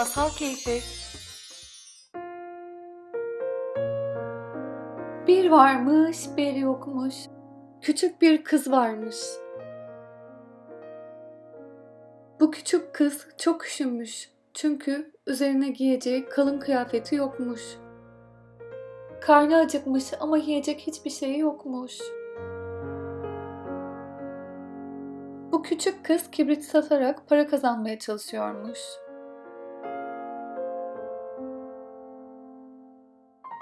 Masal Keyfi Bir varmış, bir yokmuş. Küçük bir kız varmış. Bu küçük kız çok üşümüş. Çünkü üzerine giyeceği kalın kıyafeti yokmuş. Karnı acıkmış ama yiyecek hiçbir şeyi yokmuş. Bu küçük kız kibrit satarak para kazanmaya çalışıyormuş.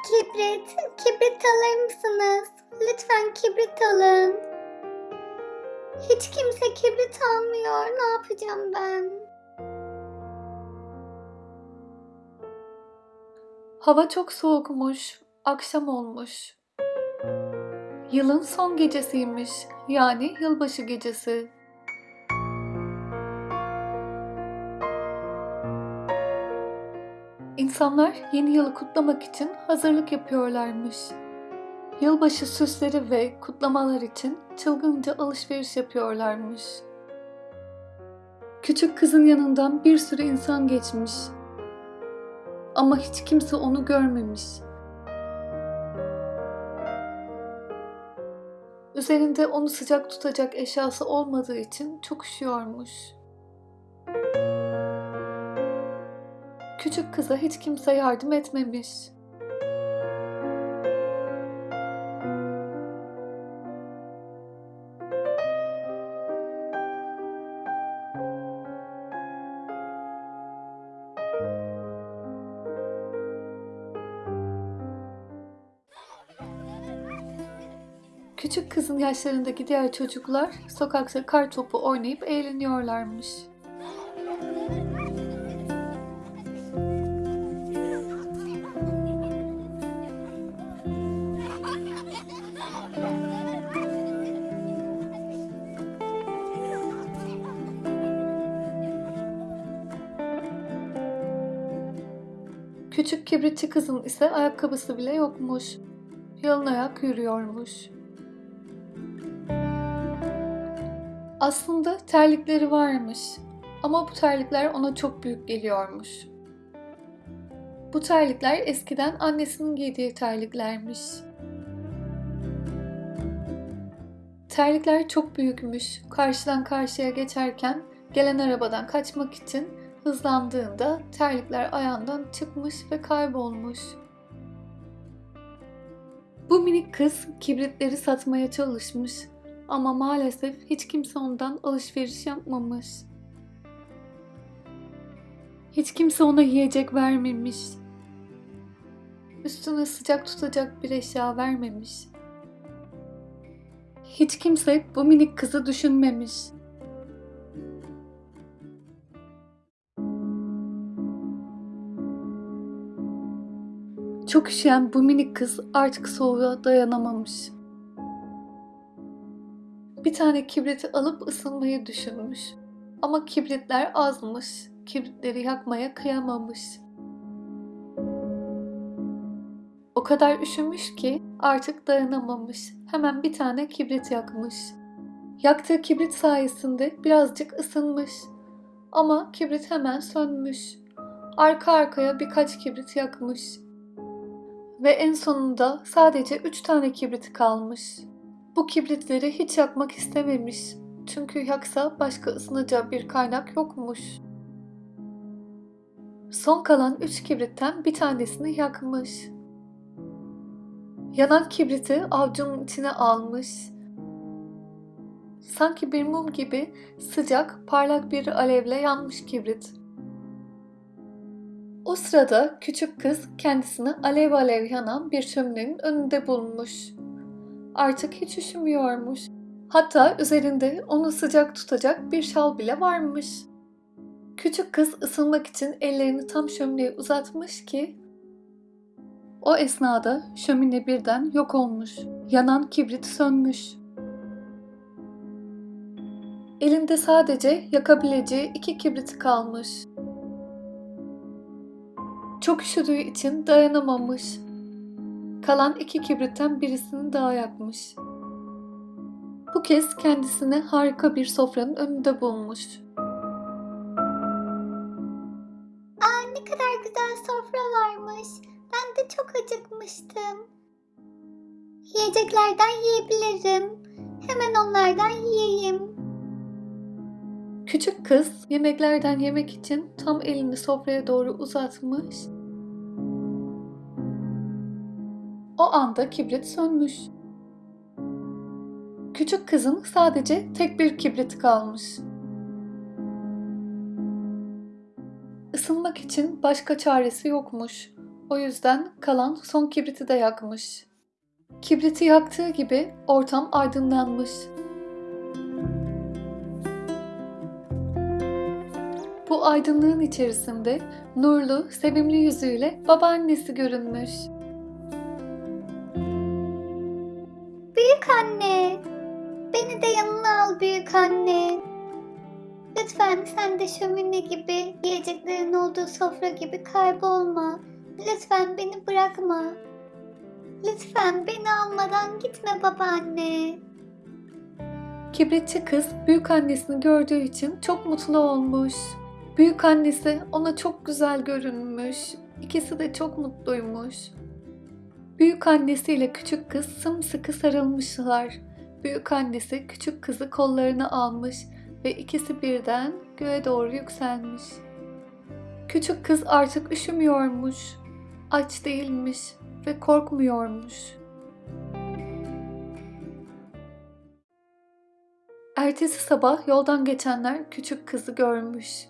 Kibrit, kibrit alır mısınız? Lütfen kibrit alın. Hiç kimse kibrit almıyor. Ne yapacağım ben? Hava çok soğukmuş, akşam olmuş. Yılın son gecesiymiş, yani yılbaşı gecesi. İnsanlar yeni yılı kutlamak için hazırlık yapıyorlarmış. Yılbaşı süsleri ve kutlamalar için çılgınca alışveriş yapıyorlarmış. Küçük kızın yanından bir sürü insan geçmiş. Ama hiç kimse onu görmemiş. Üzerinde onu sıcak tutacak eşyası olmadığı için çok üşüyormuş. Küçük kıza hiç kimse yardım etmemiş. Küçük kızın yaşlarındaki diğer çocuklar sokakta kar topu oynayıp eğleniyorlarmış. Küçük kibritçi kızın ise ayakkabısı bile yokmuş. Yalın ayak yürüyormuş. Aslında terlikleri varmış ama bu terlikler ona çok büyük geliyormuş. Bu terlikler eskiden annesinin giydiği terliklermiş. Terlikler çok büyükmüş. Karşıdan karşıya geçerken gelen arabadan kaçmak için hızlandığında terlikler ayağından çıkmış ve kaybolmuş. Bu minik kız kibritleri satmaya çalışmış ama maalesef hiç kimse ondan alışveriş yapmamış. Hiç kimse ona yiyecek vermemiş. Üstüne sıcak tutacak bir eşya vermemiş. Hiç kimse bu minik kızı düşünmemiş. Çok üşüyen bu minik kız artık soğuğa dayanamamış. Bir tane kibriti alıp ısınmayı düşünmüş. Ama kibritler azmış. Kibritleri yakmaya kıyamamış. O kadar üşümüş ki artık dayanamamış. Hemen bir tane kibrit yakmış. Yaktığı kibrit sayesinde birazcık ısınmış. Ama kibrit hemen sönmüş. Arka arkaya birkaç kibrit yakmış. Ve en sonunda sadece üç tane kibriti kalmış. Bu kibritleri hiç yakmak istememiş. Çünkü yaksa başka ısınacağı bir kaynak yokmuş. Son kalan üç kibritten bir tanesini yakmış. Yanan kibriti avcunun içine almış. Sanki bir mum gibi sıcak, parlak bir alevle yanmış kibrit. O sırada küçük kız kendisini alev alev yanan bir şöminenin önünde bulmuş. Artık hiç üşümüyormuş. Hatta üzerinde onu sıcak tutacak bir şal bile varmış. Küçük kız ısınmak için ellerini tam şömineye uzatmış ki o esnada şömine birden yok olmuş. Yanan kibrit sönmüş. Elinde sadece yakabileceği iki kibrit kalmış. Çok üşüdüğü için dayanamamış. Kalan iki kibritten birisini daha yakmış. Bu kez kendisini harika bir sofranın önünde bulmuş. Aa ne kadar güzel sofra varmış. Ben de çok acıkmıştım. Yiyeceklerden yiyebilirim. Hemen onlardan yiyeyim. Küçük kız yemeklerden yemek için tam elini sofraya doğru uzatmış O anda kibrit sönmüş. Küçük kızın sadece tek bir kibriti kalmış. Isınmak için başka çaresi yokmuş. O yüzden kalan son kibriti de yakmış. Kibriti yaktığı gibi ortam aydınlanmış. Bu aydınlığın içerisinde nurlu, sevimli yüzüyle babaannesi görünmüş. Büyük anne. Lütfen sen de şömine gibi, yiyeceklerin olduğu sofra gibi kaybolma. Lütfen beni bırakma. Lütfen beni almadan gitme babaanne. Kibritçi kız büyük annesini gördüğü için çok mutlu olmuş. Büyük annesi ona çok güzel görünmüş. İkisi de çok mutluymuş. Büyük annesiyle küçük kız sımsıkı sarılmışlar. Büyük annesi küçük kızı kollarına almış ve ikisi birden göğe doğru yükselmiş. Küçük kız artık üşümüyormuş, aç değilmiş ve korkmuyormuş. Ertesi sabah yoldan geçenler küçük kızı görmüş.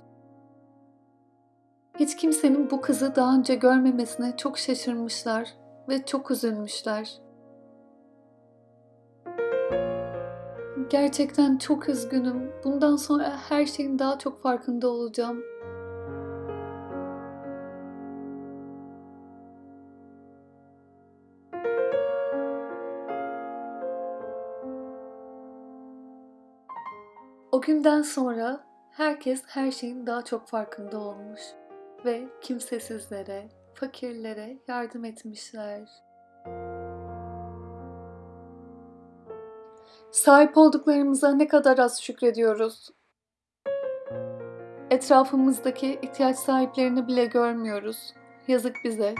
Hiç kimsenin bu kızı daha önce görmemesine çok şaşırmışlar ve çok üzülmüşler. Gerçekten çok üzgünüm. Bundan sonra her şeyin daha çok farkında olacağım. O günden sonra herkes her şeyin daha çok farkında olmuş ve kimsesizlere, fakirlere yardım etmişler. Sahip olduklarımıza ne kadar az şükrediyoruz. Etrafımızdaki ihtiyaç sahiplerini bile görmüyoruz. Yazık bize.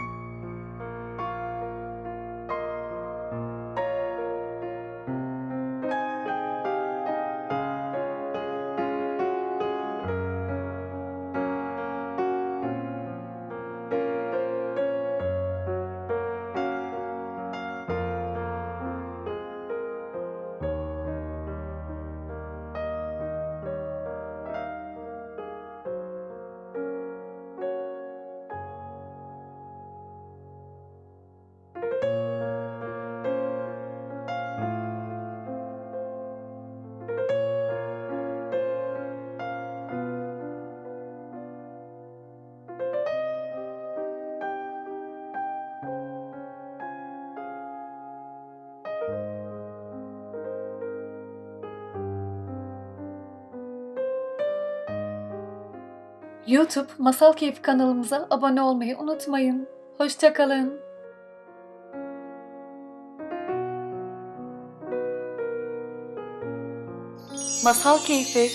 YouTube Masal Keyfi kanalımıza abone olmayı unutmayın. Hoşçakalın. Masal Keyfi